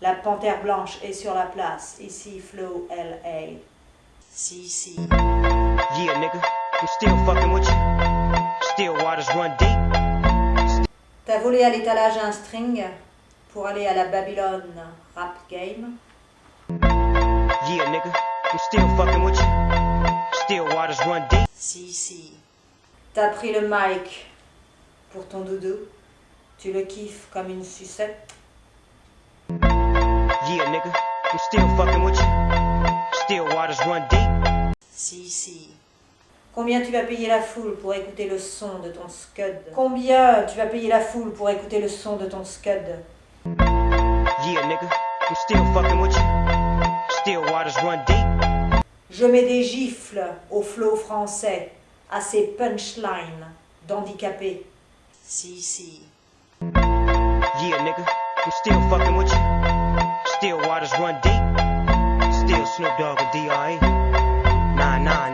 La panthère blanche est sur la place, ici Flow LA. Si, si. Yeah, nigga, I'm still fucking with you. Still waters run deep. T'as volé à l'étalage un string pour aller à la Babylone Rap Game? Yeah, nigga, I'm still fucking with you. Still waters run deep. Si, si. T'as pris le mic pour ton doudou. Tu le kiffes comme une sucette. Yeah, nigga, I'm still fucking with you. Still waters run deep. Si, si. Combien tu vas payer la foule pour écouter le son de ton scud? Combien tu vas payer la foule pour écouter le son de ton scud? Yeah, nigga, I'm still fucking with you. Still waters run deep. Je mets des gifles au flow français, à ces punchlines d'handicapés. Si. Yeah, nigga, I'm still fucking with you. Still waters run deep. Still Snoop Dogg and D.R.E. Nah, nah.